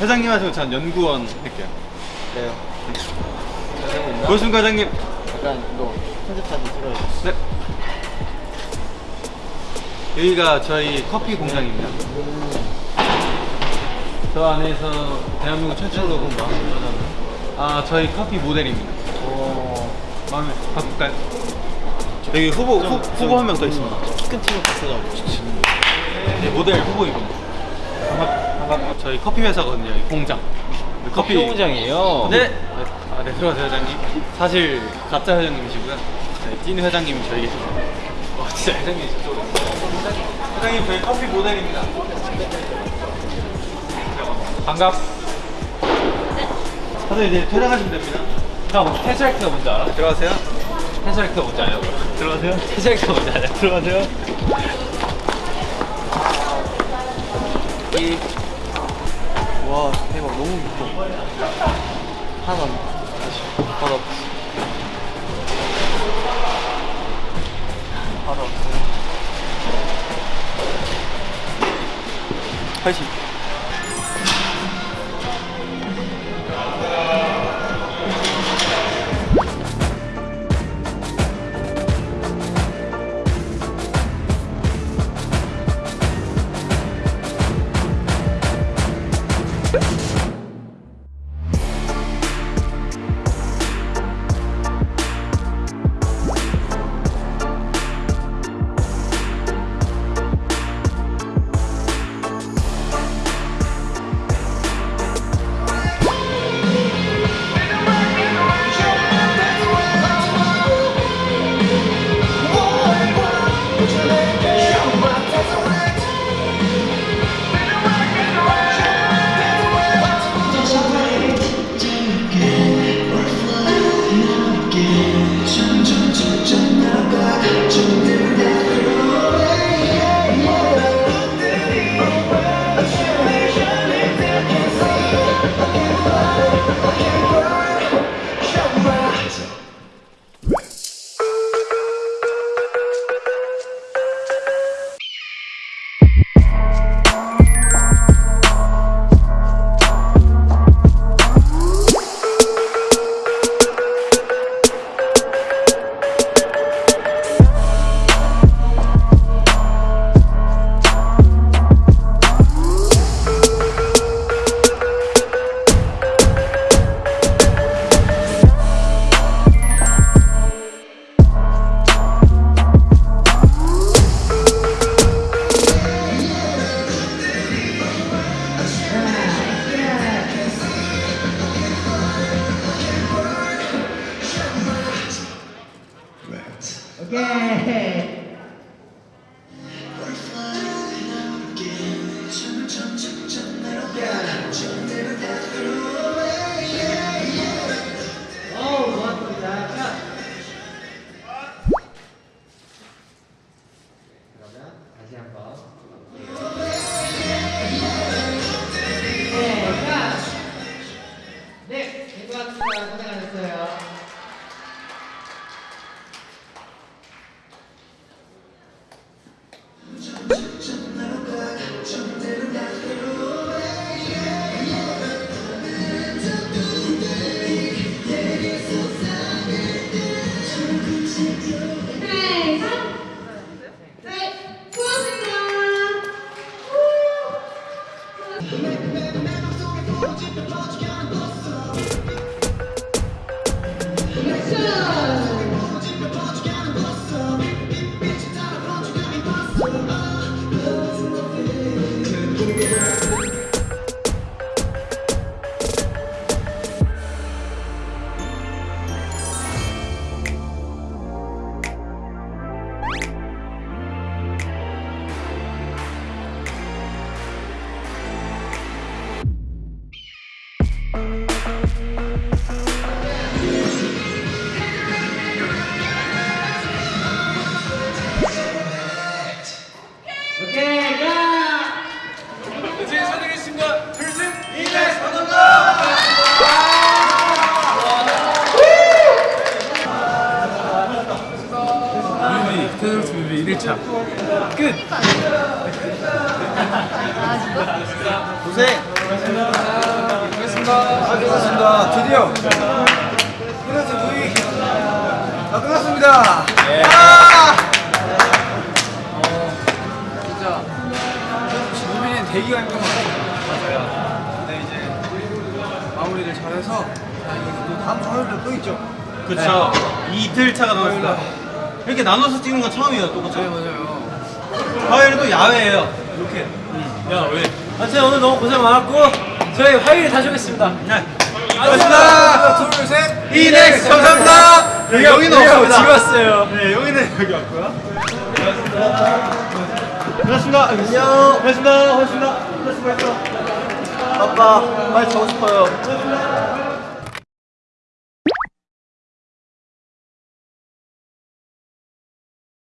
회장님 하시고 전 연구원 할게요. 그래요. 고순 과장님. 약간 이거 편집 사진 찍어야지. 네. 여기가 저희 커피 공장입니다. 저 안에서 대한민국 최초로 본가 아 저희 커피 모델입니다. 오. 마음에 바꿀까요? 여기 후보 후, 후보 한 명 더 있습니다. 키 큰 팀을 봤어가지고. 네, 모델 후보이분. 반갑, 반갑. 저희 커피 회사거든요. 공장. 커피 공장이에요. 네. 아, 네 들어가세요 회장님. 사실 가짜 회장님이시고요. 네, 찐 회장님이 저희 계십니다. 와 진짜 회장님 저쪽으로. 회장님 저희 커피 모델입니다. 반갑. 사실 이제 퇴장하시면 됩니다. 형, 테스라이트가 뭔지 알아? 들어가세요. 테스라이트가 뭔지 알아요? 들어가세요. 테스라이트가 뭔지 알아요? 들어가세요. 이. 와, 대박. 너무 예뻐. 하나. 바로. 바로. 80. 네, 테너스 뮤비 1차 끝 고생! 아, 끝났습니다. 드디어. 끝났어, 무이. 아, 끝났습니다. 아! 어, 진짜. 무빈이 대기가 힘든 것 같아요. 맞아요. 근데 이제 마무리를 잘해서 또 다음 주 화요일에 또 있죠. 그쵸. 이틀 차가 남았습니다. 이렇게 나눠서 찍는 건 처음이에요, 또 그쵸? 네, 맞아요. 화요일은 또 야외예요. 이렇게. 야 왜? 하여튼 오늘 너무 고생 많았고 저희 화요일에 다시 오겠습니다. 네. 하나, 둘, 셋. 이넥스 감사합니다. 네, 영희는 없습니다. 지금 왔어요. 네, 영희는 여기 왔고요. 고맙습니다. 안녕. 고맙습니다. 고맙습니다. 고맙습니다. 아빠 빨리 자고 싶어요.